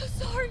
so sorry.